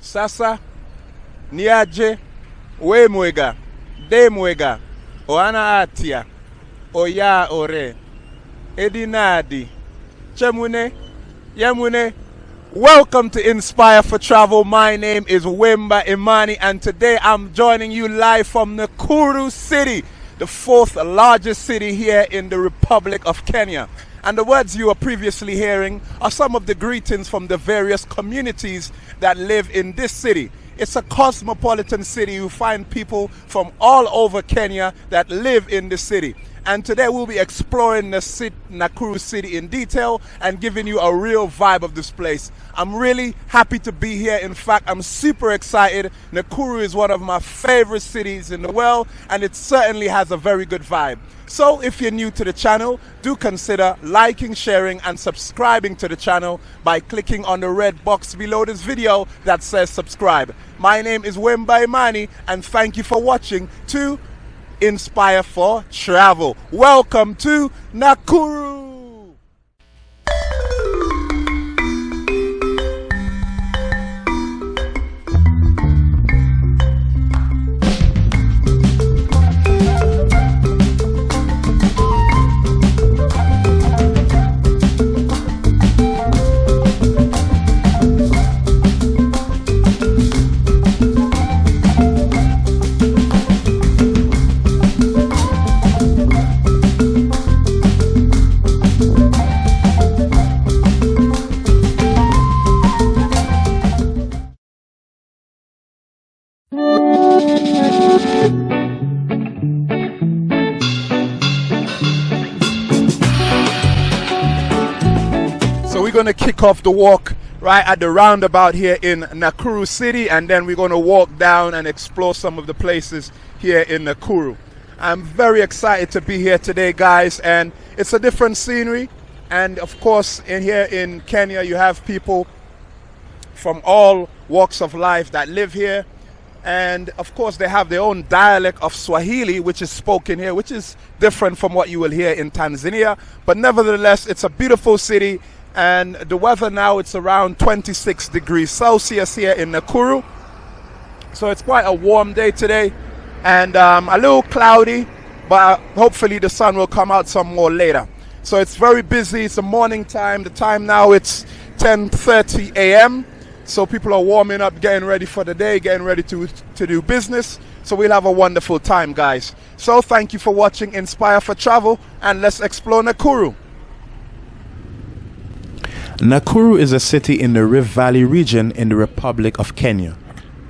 Sasa, niaje, we mwega, de mwega, oana atia, oya ore, edinadi, chemune, yemune. Welcome to Inspire for Travel. My name is Wimba Imani, and today I'm joining you live from Nakuru City, the fourth largest city here in the Republic of Kenya. And the words you were previously hearing are some of the greetings from the various communities that live in this city. It's a cosmopolitan city. You find people from all over Kenya that live in the city. And today we'll be exploring the city, Nakuru city in detail and giving you a real vibe of this place. I'm really happy to be here. In fact, I'm super excited. Nakuru is one of my favorite cities in the world and it certainly has a very good vibe. So if you're new to the channel, do consider liking, sharing and subscribing to the channel by clicking on the red box below this video that says subscribe. My name is Wemba Imani and thank you for watching to Inspire for Travel. Welcome to Nakuru. Off the walk right at the roundabout here in Nakuru City and then we're going to walk down and explore some of the places here in Nakuru. I'm very excited to be here today guys and it's a different scenery. And of course in here in Kenya you have people from all walks of life that live here. And of course they have their own dialect of Swahili which is spoken here which is different from what you will hear in Tanzania. But nevertheless it's a beautiful city and the weather now it's around 26 degrees Celsius here in Nakuru. So it's quite a warm day today. And um, a little cloudy but hopefully the sun will come out some more later. So it's very busy. It's the morning time. The time now it's 10:30 a.m. so people are warming up getting ready for the day getting ready to to do business. So we'll have a wonderful time guys. So thank you for watching Inspire for Travel and let's explore Nakuru Nakuru is a city in the Rift Valley region in the Republic of Kenya.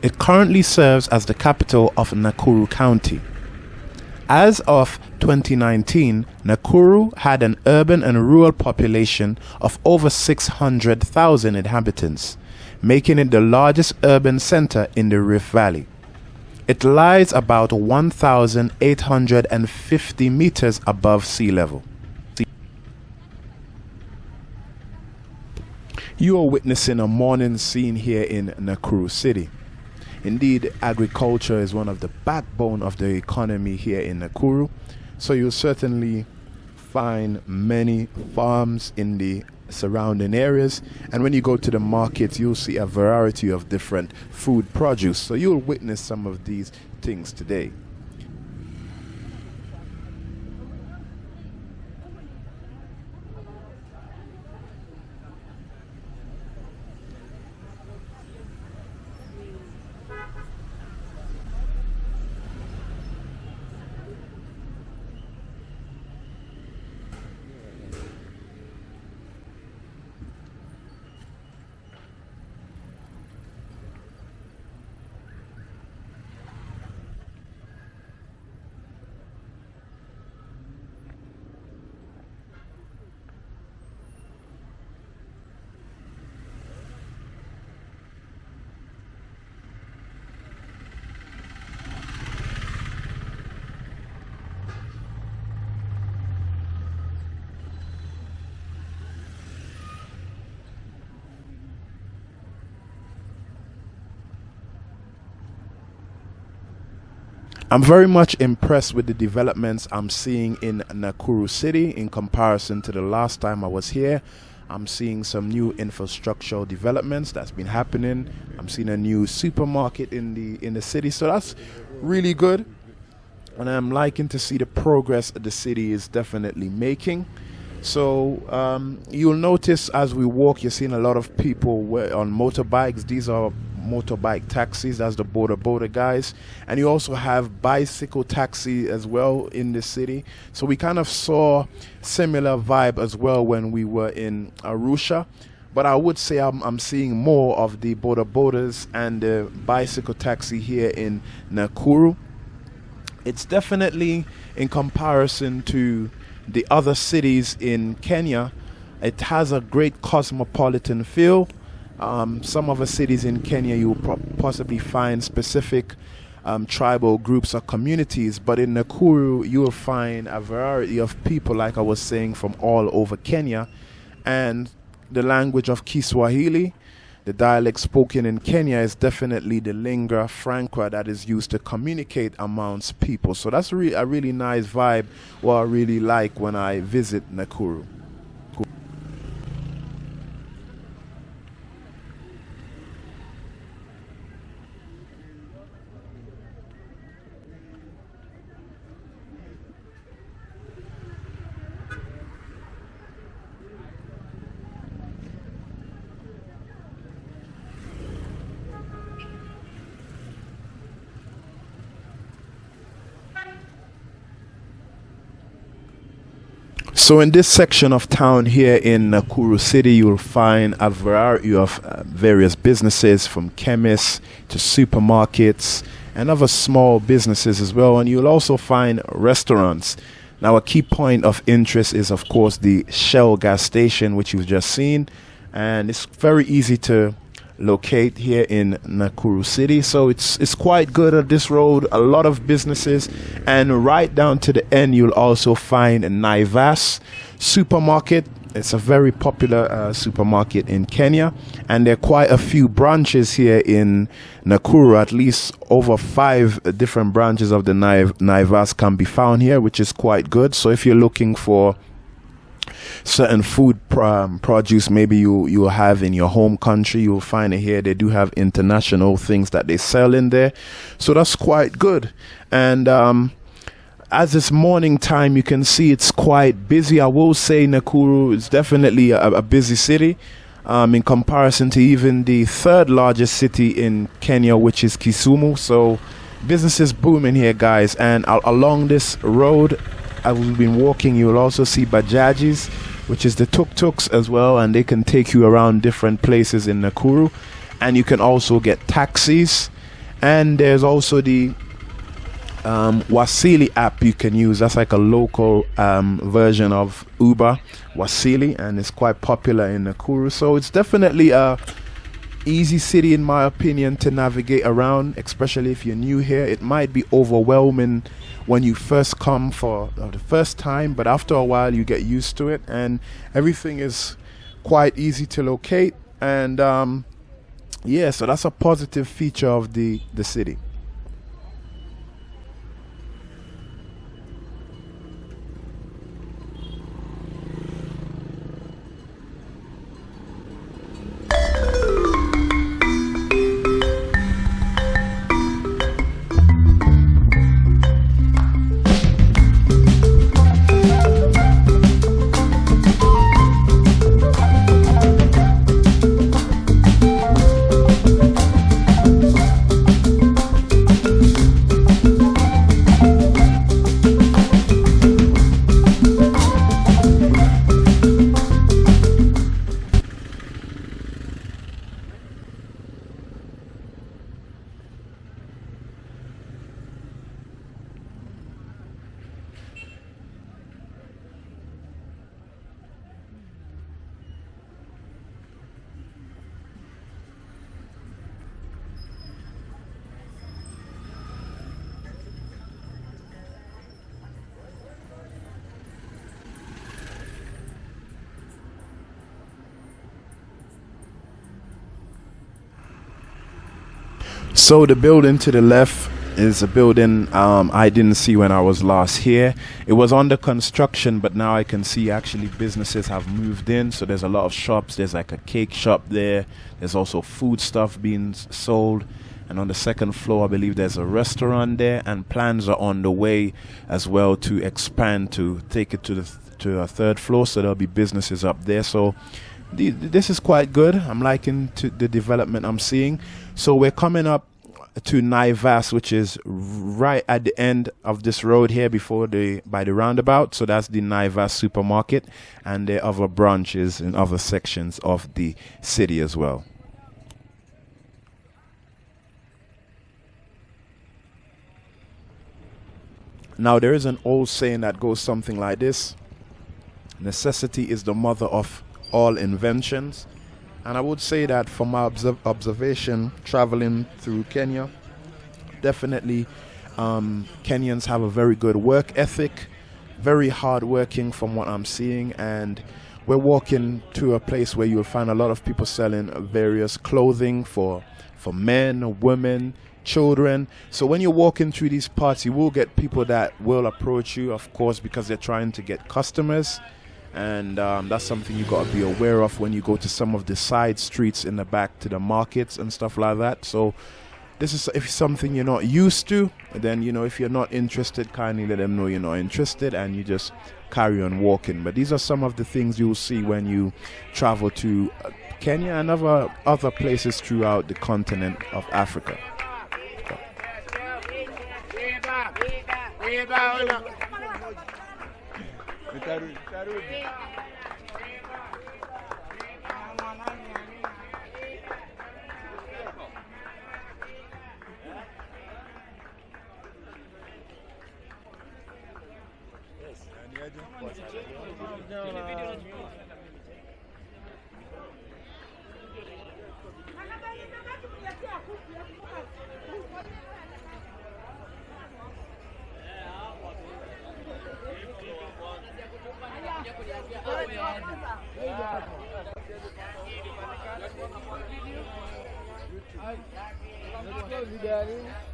It currently serves as the capital of Nakuru County. As of 2019, Nakuru had an urban and rural population of over 600,000 inhabitants, making it the largest urban center in the Rift Valley. It lies about 1,850 meters above sea level. You are witnessing a morning scene here in Nakuru City. Indeed, agriculture is one of the backbone of the economy here in Nakuru, so you'll certainly find many farms in the surrounding areas. And when you go to the markets you'll see a variety of different food produce. So you'll witness some of these things today I'm very much impressed with the developments I'm seeing in Nakuru City in comparison to the last time I was here. I'm seeing some new infrastructural developments that's been happening. I'm seeing a new supermarket in the in the city, so that's really good. And I'm liking to see the progress the city is definitely making. So um, you'll notice as we walk, you're seeing a lot of people on motorbikes. These are motorbike taxis. That's the boda boda guys. And you also have bicycle taxi as well in the city. So we kind of saw similar vibe as well when we were in Arusha. But I would say I'm, I'm seeing more of the boda bodas and the bicycle taxi here in Nakuru. It's definitely in comparison to the other cities in Kenya, it has a great cosmopolitan feel. Um, some of the cities in Kenya, you will possibly find specific um, tribal groups or communities, but in Nakuru, you will find a variety of people, like I was saying, from all over Kenya. And the language of Kiswahili the dialect spoken in Kenya is definitely the lingua franca that is used to communicate amongst people. So that's re- a really nice vibe, what I really like when I visit Nakuru. So in this section of town here in Nakuru City, you'll find a variety of uh, various businesses from chemists to supermarkets and other small businesses as well. And you'll also find restaurants. Now, a key point of interest is, of course, the Shell gas station, which you've just seen. And it's very easy to locate here in Nakuru City. So it's it's quite good at this road. A lot of businesses, and right down to the end, you'll also find a Naivas supermarket. It's a very popular uh, supermarket in Kenya, and there are quite a few branches here in Nakuru. At least over five different branches of the Naivas can be found here, which is quite good. So if you're looking for certain food um, produce maybe you you have in your home country you'll find it here. They do have international things that they sell in there. So that's quite good. And um, as it's morning time you can see it's quite busy. I will say nakuru is definitely a, a busy city um, in comparison to even the third largest city in kenya which is kisumu. So business is booming here guys. And along this road as we've been walking you'll also see bajajis which is the tuk-tuks as well, and they can take you around different places in Nakuru. And you can also get taxis, and there's also the um, Wasili app you can use. That's like a local um, version of Uber, Wasili, and it's quite popular in Nakuru. So it's definitely a easy city, in my opinion, to navigate around, especially if you're new here. It might be overwhelming when you first come for uh, the first time, but after a while you get used to it, and everything is quite easy to locate. And um, yeah, so that's a positive feature of the the city. So the building to the left is a building um, I didn't see when I was last here. It was under construction, but now I can see actually businesses have moved in. So there's a lot of shops. There's like a cake shop there. There's also food stuff being sold. And on the second floor, I believe there's a restaurant there, and plans are on the way as well to expand to take it to the th- to a third floor. So there'll be businesses up there. So the, this is quite good. I'm liking to the development I'm seeing. So we're coming up to Naivas, which is right at the end of this road here before the by the roundabout. So that's the Naivas supermarket, and the other branches in other sections of the city as well. Now there is an old saying that goes something like this: "Necessity is the mother of all inventions." And I would say that from my observ- observation traveling through Kenya, definitely um, Kenyans have a very good work ethic, very hardworking from what I'm seeing. And we're walking to a place where you'll find a lot of people selling various clothing for, for men, women, children. So when you're walking through these parts, you will get people that will approach you, of course, because they're trying to get customers and um, that's something you got to be aware of when you go to some of the side streets in the back to the markets and stuff like that so this is if something you're not used to then you know if you're not interested kindly let them know you're not interested and you just carry on walking but these are some of the things you'll see when you travel to uh, kenya and other other places throughout the continent of africa Второй. Второй. Они один Fifty,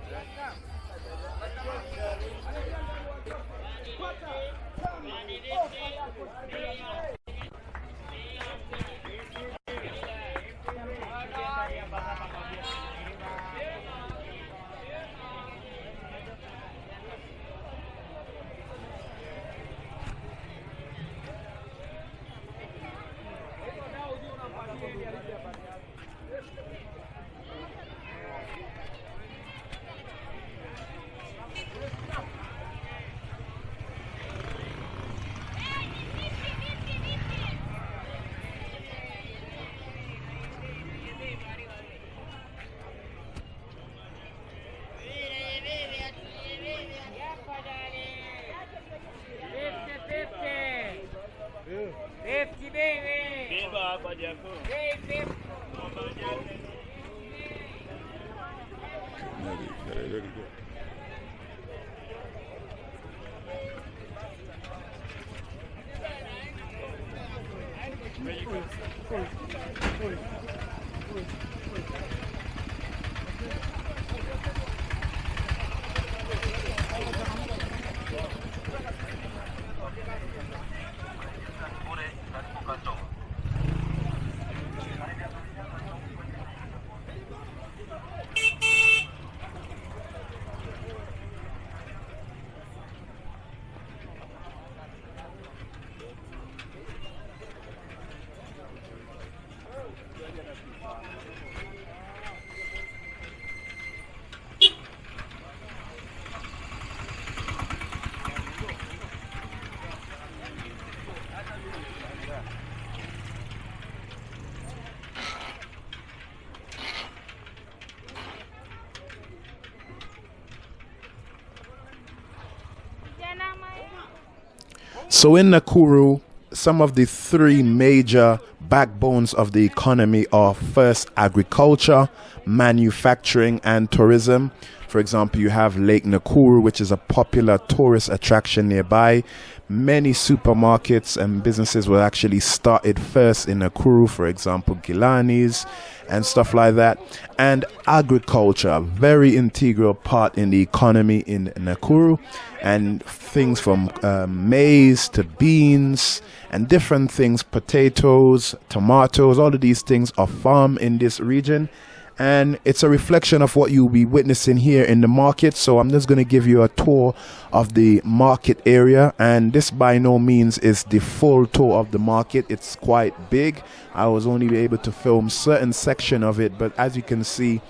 So in Nakuru, some of the three major backbones of the economy are first agriculture, manufacturing and tourism. For example, you have Lake Nakuru, which is a popular tourist attraction nearby. Many supermarkets and businesses were actually started first in Nakuru, for example, Gilani's and stuff like that. And agriculture, a very integral part in the economy in Nakuru. And things from um, maize to beans and different things, potatoes, tomatoes, all of these things are farmed in this region and it's a reflection of what you'll be witnessing here in the market. So I'm just going to give you a tour of the market area, and this by no means is the full tour of the market. It's quite big. I was only able to film certain section of it, but as you can see,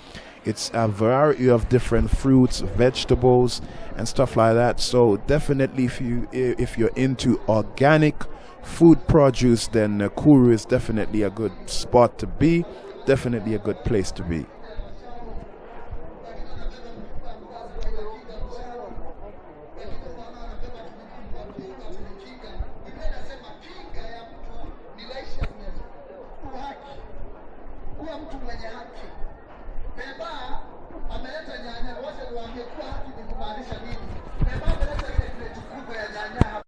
it's a variety of different fruits, vegetables, and stuff like that. So definitely, if you if you're into organic food produce, then Kuru is definitely a good spot to be definitely a good place to be. kuwa mtu mwenye haki. Beba ameleta nyanya, wote niwaambie kuwa haki ni kumaanisha nini? Beba ameleta ile kreti kubwa ya nyanya hapa.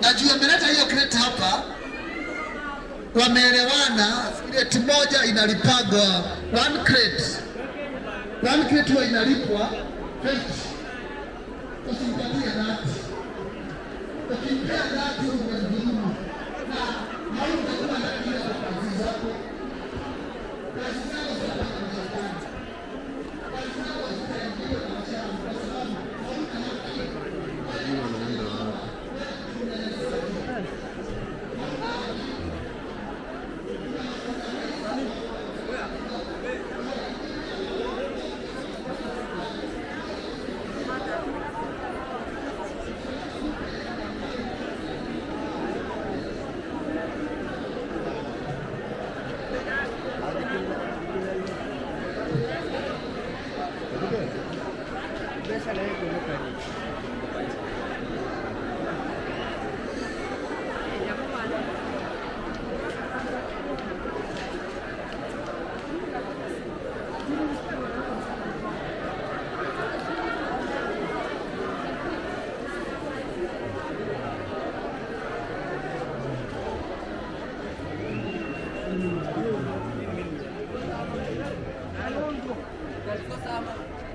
Na juu ameleta hiyo kreti hapa, wameelewana, kreti moja inalipagwa one crate. One crate huwa inalipwa 20. Usimpatie nati. Ukimpea nati excelente, meu querido.